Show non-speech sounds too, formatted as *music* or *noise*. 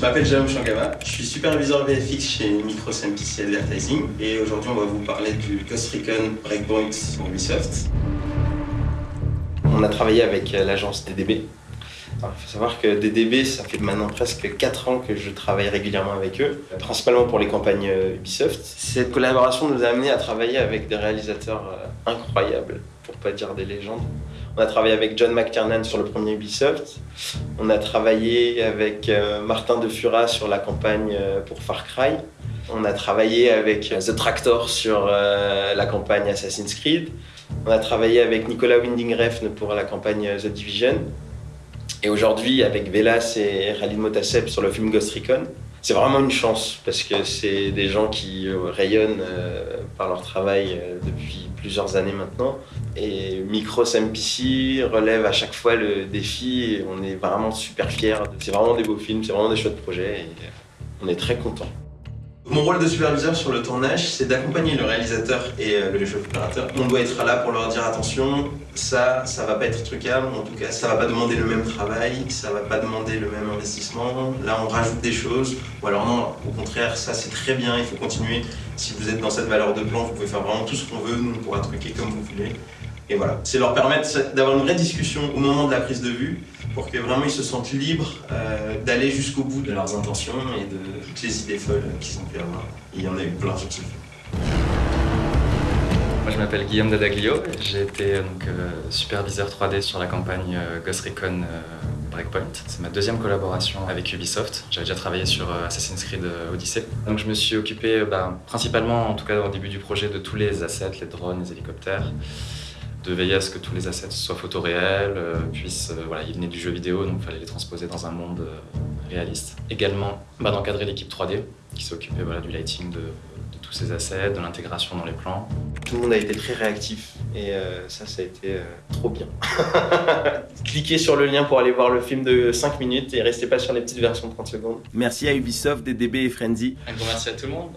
m'appelle Jérôme Changama, je suis superviseur VFX chez Micros MPC Advertising et aujourd'hui on va vous parler du Ghost Recon Breakpoint pour Ubisoft. On a travaillé avec l'agence DDB. Il faut savoir que DDB, ça fait maintenant presque 4 ans que je travaille régulièrement avec eux, principalement pour les campagnes Ubisoft. Cette collaboration nous a amené à travailler avec des réalisateurs euh, incroyables, pas dire des légendes. On a travaillé avec John McTiernan sur le premier Ubisoft. On a travaillé avec euh, Martin De Fura sur la campagne euh, pour Far Cry. On a travaillé avec euh, The Tractor sur la campagne Assassin's Creed. On a travaillé avec Nicolas Winding Refn pour la campagne The Division. Et aujourd'hui avec Velas et Khalid Motaseb sur le film Ghost Recon. C'est vraiment une chance parce que c'est des gens qui rayonnent par leur travail depuis plusieurs années maintenant. Et Micros MPC relève à chaque fois le défi et on est vraiment super fiers. C'est vraiment des beaux films, c'est vraiment des chouettes projets et on est très contents. Mon rôle de superviseur sur le tournage, c'est d'accompagner le réalisateur et euh, le chef opérateur. On doit être là pour leur dire attention, ça, ça va pas être trucable, en tout cas, ça va pas demander le même travail, ça va pas demander le même investissement. Là, on rajoute des choses, ou alors non, au contraire, ça c'est très bien, il faut continuer. Si vous êtes dans cette valeur de plan, vous pouvez faire vraiment tout ce qu'on veut, nous on pourra truquer comme vous voulez. Et voilà, c'est leur permettre d'avoir une vraie discussion au moment de la prise de vue pour que vraiment ils se sentent libres euh, d'aller jusqu'au bout de leurs intentions et de toutes les idées folles qu'ils ont pu avoir. il y en a eu plein ce film. Moi je m'appelle Guillaume Dadaglio, j'ai été donc, euh, superviseur 3D sur la campagne euh, Ghost Recon Breakpoint. C'est ma deuxième collaboration avec Ubisoft. J'avais déjà travaillé sur Assassin's Creed Odyssey. Donc je me suis occupé bah, principalement, en tout cas au début du projet, de tous les assets, les drones, les hélicoptères de veiller à ce que tous les assets soient photoréels, euh, puissent, euh, voilà, ils venaient du jeu vidéo, donc il fallait les transposer dans un monde euh, réaliste. Également, bah, d'encadrer l'équipe 3D, qui s'occupait voilà, du lighting de, tous ces assets, de l'intégration dans les plans. Tout le monde a été très réactif et ça, ça a été trop bien. *laughs* Cliquez sur le lien pour aller voir le film de 5 minutes et restez pas sur les petites versions de 30 secondes. Merci à Ubisoft, DDB et Frenzy. Un grand merci à tout le monde.